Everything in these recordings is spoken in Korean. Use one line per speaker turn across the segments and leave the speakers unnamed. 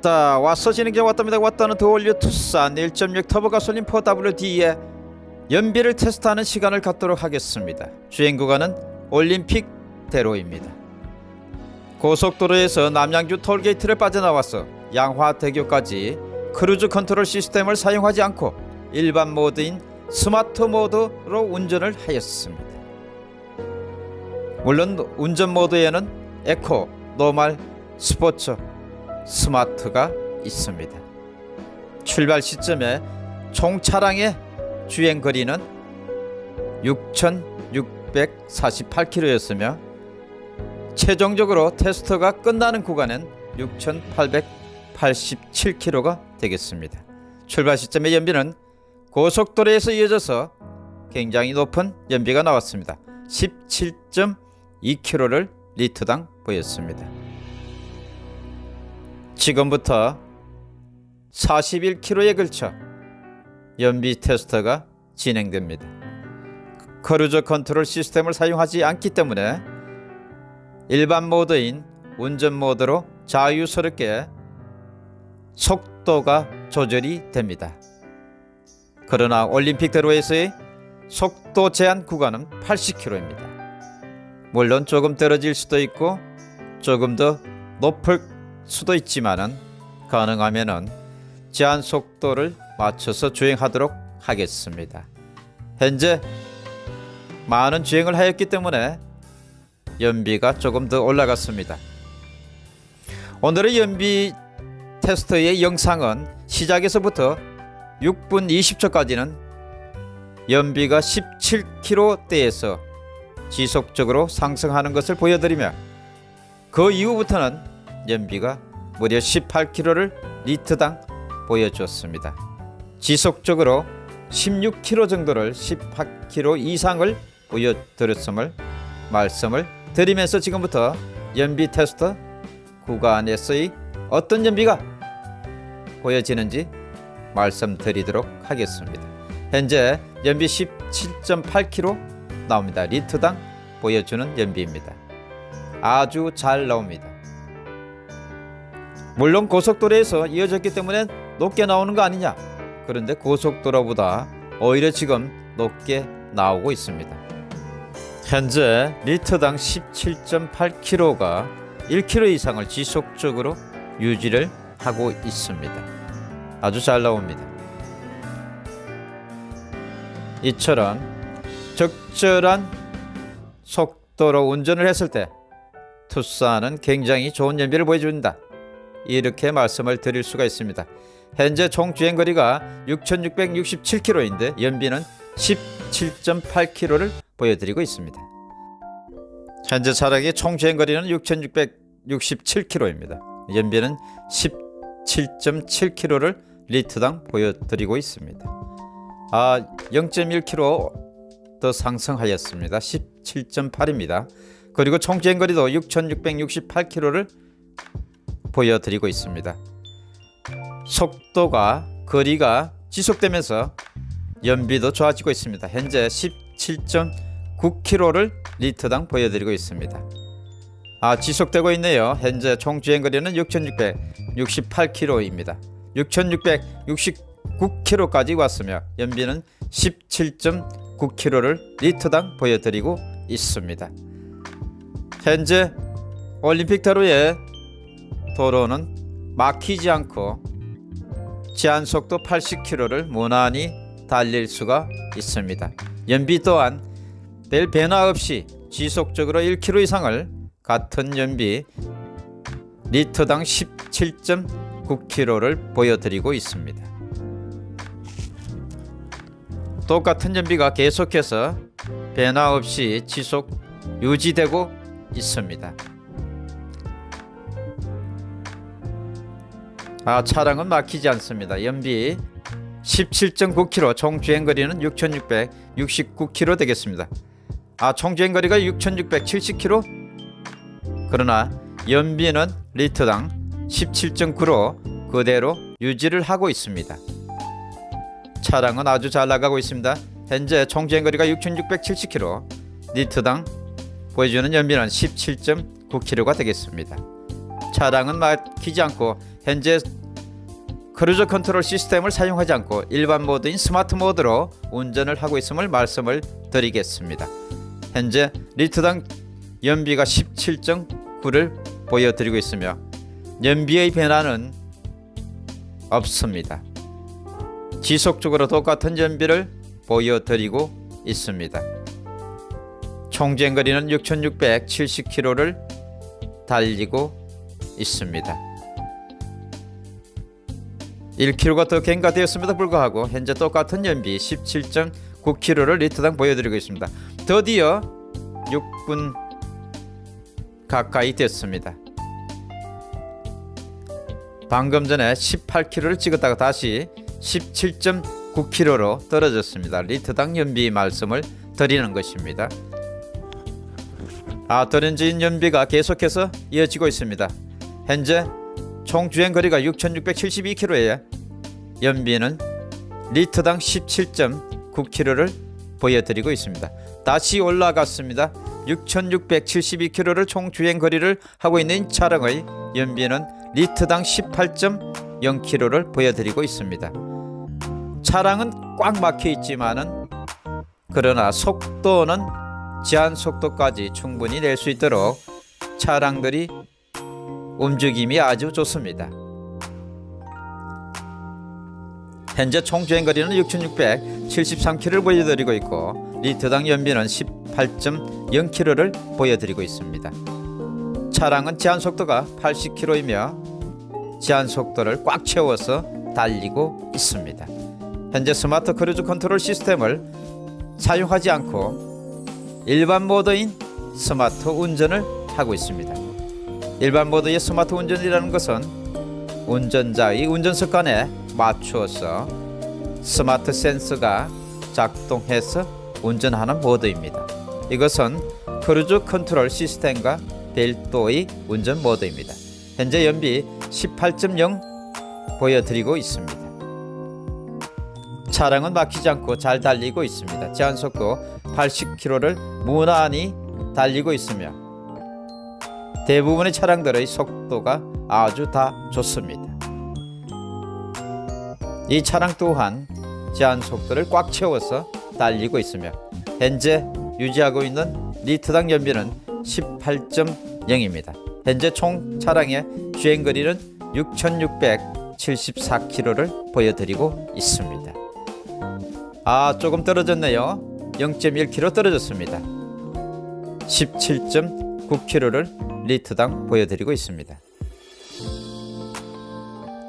자 왔어 진행자 왔답니다. 왔다는 The All New 투싼 1.6 터보 가솔린 4WD의 연비를 테스트하는 시간을 갖도록 하겠습니다. 주행 구간은 올림픽 대로입니다. 고속도로에서 남양주 톨게이트를 빠져나와서 양화대교까지 cruise control 시스템을 사용하지 않고 일반 모드인 스마트 모드로 운전을 하였습니다. 물론 운전 모드에는 에코, 노말, 스포츠, 스마트가 있습니다. 출발 시점에 총 차량의 주행 거리는 6,648km였으며 최종적으로 테스트가 끝나는 구간은 6,887km가 되겠습니다. 출발 시점의 연비는 고속도로에서 이어져서 굉장히 높은 연비가 나왔습니다. 17.2km를 리터당 보였습니다. 지금부터 41km에 걸쳐 연비 테스트가 진행됩니다. cruise control 시스템을 사용하지 않기 때문에 일반 모드인 운전 모드로 자유스럽게 속도가 조절이 됩니다. 그러나 올림픽 대로에서의 속도 제한 구간은 80km입니다. 물론 조금 떨어질 수도 있고 조금 더 높을 수도 있지만은 가능하면은 제한 속도를 맞춰서 주행하도록 하겠습니다. 현재 많은 주행을 하였기 때문에 연비가 조금 더 올라갔습니다. 오늘의 연비 테스트의 영상은 시작에서부터 6분 20초까지는 연비가 17km대에서 지속적으로 상승하는 것을 보여드리며 그 이후부터는 연비가 무려 18km를 리터당 보여주었습니다. 지속적으로 16km 정도를 18km 이상을 보여드렸음을 말씀을 드리면서 지금부터 연비 테스트 구간에서의 어떤 연비가 보여지는지 말씀드리도록 하겠습니다. 현재 연비 17.8km 나옵니다. 리터당 보여주는 연비입니다. 아주 잘 나옵니다. 물론 고속도로에서 이어졌기 때문에 높게 나오는 거 아니냐. 그런데 고속도로보다 오히려 지금 높게 나오고 있습니다. 현재 리터당 17.8km가 1km 이상을 지속적으로 유지를 하고 있습니다. 아주 잘 나옵니다. 이처럼 적절한 속도로 운전을 했을 때 투싼은 굉장히 좋은 연비를 보여준다 이렇게 말씀을 드릴 수가 있습니다. 현재 총 주행거리가 6,667km인데 연비는 17.8km를 보여드리고 있습니다. 현재 차량의 총 주행거리는 6,667km입니다. 연비는 17.7km를 리터당 보여드리고 있습니다. 아, 0.1km 더 상승하였습니다. 17.8입니다. 그리고 총 주행거리도 6,668km를 보여드리고 있습니다. 속도가 거리가 지속되면서 연비도 좋아지고 있습니다. 현재 17.9km를 리터당 보여드리고 있습니다. 아 지속되고 있네요. 현재 총 주행거리는 6,668km입니다. 6,669km까지 왔으며 연비는 17.9km를 리터당 보여드리고 있습니다. 현재 올림픽대로에 도로는 막히지 않고 제한속도 80km를 무난히 달릴 수가 있습니다. 연비 또한 별 변화 없이 지속적으로 1km 이상을 같은 연비 리터당 17.9km를 보여드리고 있습니다. 똑같은 연비가 계속해서 변화 없이 지속 유지되고 있습니다. 아, 차량은 막히지 않습니다. 연비 17.9km, 총 주행거리는 6,669km 되겠습니다. 아, 총 주행거리가 6,670km? 그러나 연비는 리터당 17.9로 그대로 유지를 하고 있습니다. 차량은 아주 잘 나가고 있습니다. 현재 총 주행거리가 6,670km, 리터당 보여주는 연비는 17.9km가 되겠습니다. 차량은 막히지 않고 현재 cruise control 시스템을 사용하지 않고 일반 모드인 스마트 모드로 운전을 하고 있음을 말씀을 드리겠습니다. 현재 리터당 연비가 17.9를 보여드리고 있으며 연비의 변화는 없습니다. 지속적으로 똑같은 연비를 보여드리고 있습니다. 총주행거리는 6,670km를 달리고 있습니다. 1km가 더 경과되었음에도 불구하고 현재 똑같은 연비 17.9km를 리터당 보여드리고 있습니다. 드디어 6분 가까이 됐습니다. 방금 전에 18km를 찍었다가 다시 17.9km로 떨어졌습니다. 리터당 연비 말씀을 드리는 것입니다. 아, 떨어진 연비가 계속해서 이어지고 있습니다. 현재 총 주행 거리가 6,672km에 연비는 리터당 17.9km를 보여드리고 있습니다. 다시 올라갔습니다. 6,672km를 총 주행 거리를 하고 있는 차량의 연비는 리터당 18.0km를 보여드리고 있습니다. 차량은 꽉 막혀 있지만은 그러나 속도는 제한 속도까지 충분히 낼 수 있도록 차량들이 움직임이 아주 좋습니다. 현재 총 주행거리는 6,673km를 보여드리고 있고 리터당 연비는 18.0km를 보여드리고 있습니다. 차량은 제한 속도가 80km이며 제한 속도를 꽉 채워서 달리고 있습니다. 현재 smart cruise control 시스템을 사용하지 않고 일반 모드인 스마트 운전을 하고 있습니다. 일반 모드의 스마트 운전이라는 것은 운전자의 운전 습관에 맞추어서 스마트 센서가 작동해서 운전하는 모드입니다. 이것은 cruise control 시스템과 별도의 운전 모드입니다. 현재 연비 18.0 보여드리고 있습니다. 차량은 막히지 않고 잘 달리고 있습니다. 제한 속도 80km를 무난히 달리고 있으며 대부분의 차량들의 속도가 아주 다 좋습니다. 이 차량 또한 제한 속도를 꽉 채워서 달리고 있으며 현재 유지하고 있는 리터당 연비는 18.0입니다. 현재 총 차량의 주행거리는 6,674km를 보여드리고 있습니다. 아 조금 떨어졌네요. 0.1km 떨어졌습니다. 17.9km를 리터당 보여드리고 있습니다.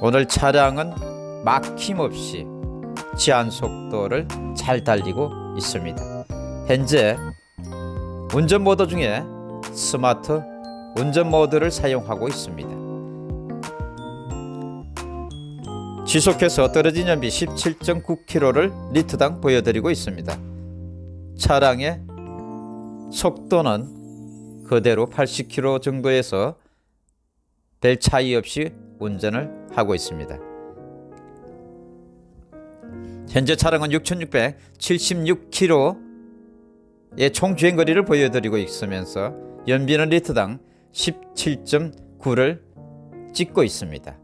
오늘 차량은 막힘없이 제한 속도를 잘 달리고 있습니다. 현재 운전 모드 중에 스마트 운전 모드를 사용하고 있습니다. 지속해서 떨어진 연비 17.9km를 리터당 보여드리고 있습니다. 차량의 속도는 그대로 80km 정도에서 별 차이 없이 운전을 하고 있습니다. 현재 차량은 6,676km의 총 주행거리를 보여드리고 있으면서 연비는 리터당 17.9를 찍고 있습니다.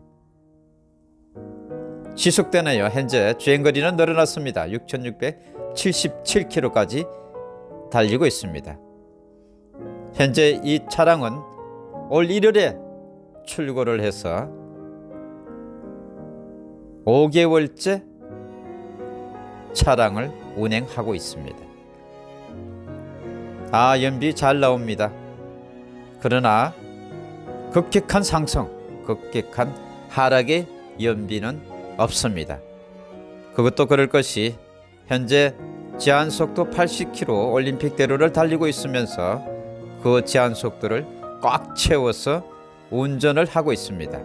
지속되네요. 현재 주행거리는 늘어났습니다. 6,677km까지 달리고 있습니다. 현재 이 차량은 올 1월에 출고를 해서 5개월째 차량을 운행하고 있습니다. 아, 연비 잘 나옵니다. 그러나 급격한 상승, 급격한 하락의 연비는 없습니다. 그것도 그럴 것이 현재 제한 속도 80km 올림픽대로를 달리고 있으면서 그 제한 속도를 꽉 채워서 운전을 하고 있습니다.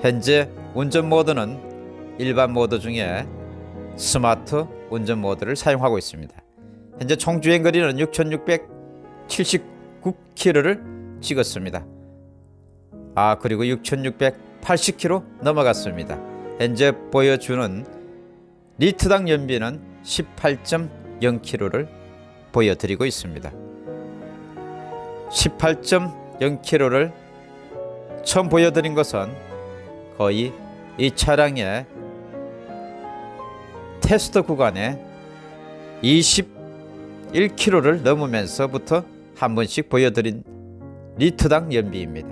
현재 운전 모드는 일반 모드 중에 스마트 운전 모드를 사용하고 있습니다. 현재 총 주행 거리는 6,679km를 찍었습니다. 아 그리고 6,680km 넘어갔습니다. 현재 보여주는 리트당 연비는 18.0km를 보여드리고 있습니다. 18.0km를 처음 보여드린 것은 거의 이 차량의 테스트 구간에 21km를 넘으면서부터 한 번씩 보여드린 리터당 연비입니다.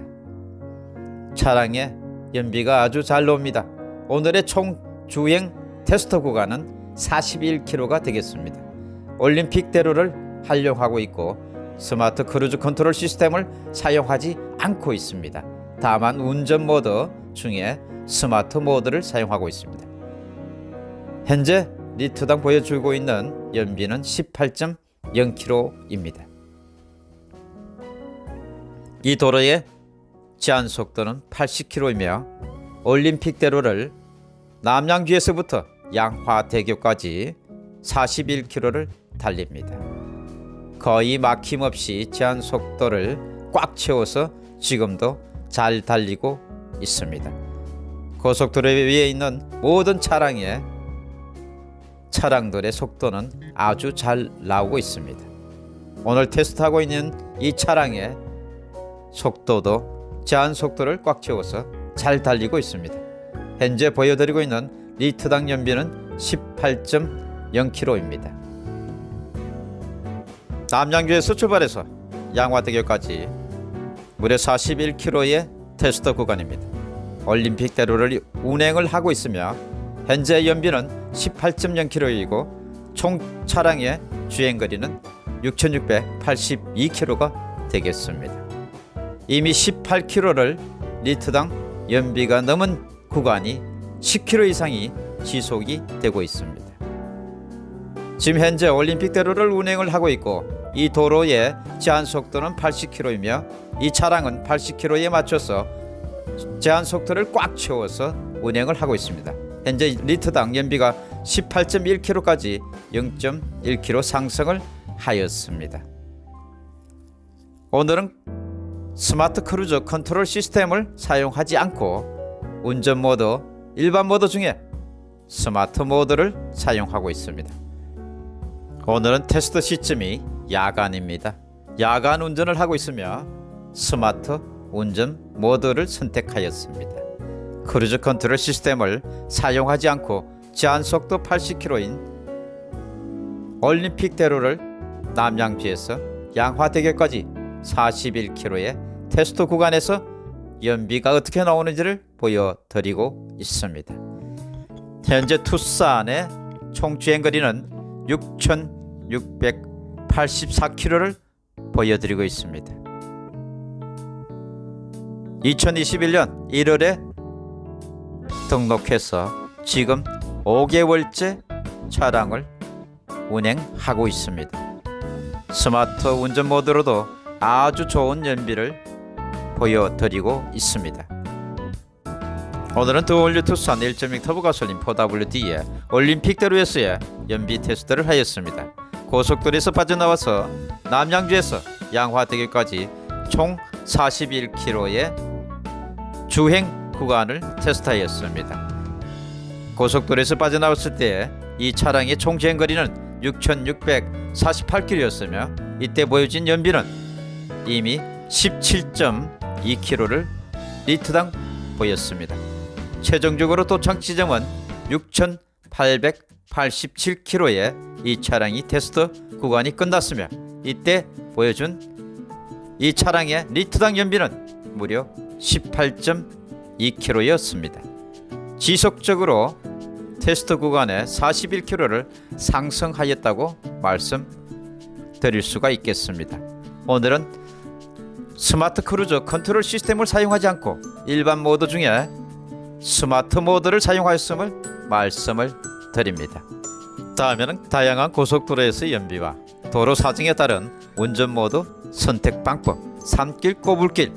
차량의 연비가 아주 잘 나옵니다. 오늘의 총 주행 테스트 구간은 41km가 되겠습니다. 올림픽대로를 활용하고 있고 smart cruise control 시스템을 사용하지 않고 있습니다. 다만 운전 모드 중에 스마트 모드를 사용하고 있습니다. 현재 리터당 보여주고 있는 연비는 18.0km입니다. 이 도로의 제한 속도는 80km이며 올림픽대로를 남양주에서부터 양화대교까지 41km를 달립니다. 거의 막힘없이 제한 속도를 꽉 채워서 지금도 잘 달리고 있습니다. 고속도로 위에 있는 모든 차량의 차량들의 속도는 아주 잘 나오고 있습니다. 오늘 테스트하고 있는 이 차량의 속도도 제한 속도를 꽉 채워서 잘 달리고 있습니다. 현재 보여드리고 있는 리터당 연비는 18.0km입니다. 남양주에서 출발해서 양화대교까지 무려 41km의 테스트 구간입니다. 올림픽대로를 운행을 하고 있으며 현재 연비는 18.0km이고 총 차량의 주행거리는 6,682km가 되겠습니다. 이미 18km를 리터당 연비가 넘은 구간이 10km 이상이 지속이 되고 있습니다. 지금 현재 올림픽대로를 운행을 하고 있고 이 도로의 제한 속도는 80km이며 이 차량은 80km에 맞춰서 제한 속도를 꽉 채워서 운행을 하고 있습니다. 현재 리터당 연비가 18.1km까지 0.1km 상승을 하였습니다. 오늘은 smart cruise control 시스템을 사용하지 않고 운전 모드, 일반 모드 중에 스마트 모드를 사용하고 있습니다. 오늘은 테스트 시점이 야간입니다. 야간 운전을 하고 있으며 스마트 운전 모드를 선택하였습니다. 크루즈 컨트롤 시스템을 사용하지 않고 제한 속도 80km인 올림픽대로를 남양주에서 양화대교까지 41km의 테스트 구간에서 연비가 어떻게 나오는지를 보여드리고 있습니다. 현재 투싼의 총 주행거리는 6,684km를 보여드리고 있습니다. 2021년 1월에 등록해서 지금 5개월째 차량을 운행하고 있습니다. 스마트 운전 모드로도 아주 좋은 연비를 보여드리고 있습니다. 오늘은 더올류 투싼 1.6 터보 가솔린 4WD의 올림픽대로에서의 연비 테스트를 하였습니다. 고속도로에서 빠져나와서 남양주에서 양화대교까지 총 41km의 주행 구간을 테스트하였습니다. 고속도로에서 빠져나왔을 때 이 차량의 총 주행거리는 6,648km였으며 이때 보여진 연비는 이미 17.2km를 리터당 보였습니다. 최종적으로 도착 지점은 6,887km의 이 차량이 테스트 구간이 끝났으며 이때 보여준 이 차량의 리터당 연비는 무려 18.2km 였습니다. 지속적으로 테스트 구간에 41km를 상승하였다고 말씀드릴 수가 있겠습니다. 오늘은 스마트 크루즈 컨트롤 시스템을 사용하지 않고 일반 모드 중에 스마트 모드를 사용하였음을 말씀을 드립니다. 다음에는 다양한 고속도로에서의 연비와 도로 사정에 따른 운전 모드 선택 방법, 산길 꼬불길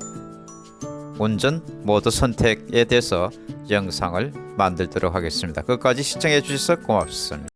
운전 모드 선택에 대해서 영상을 만들도록 하겠습니다. 끝까지 시청해 주셔서 고맙습니다.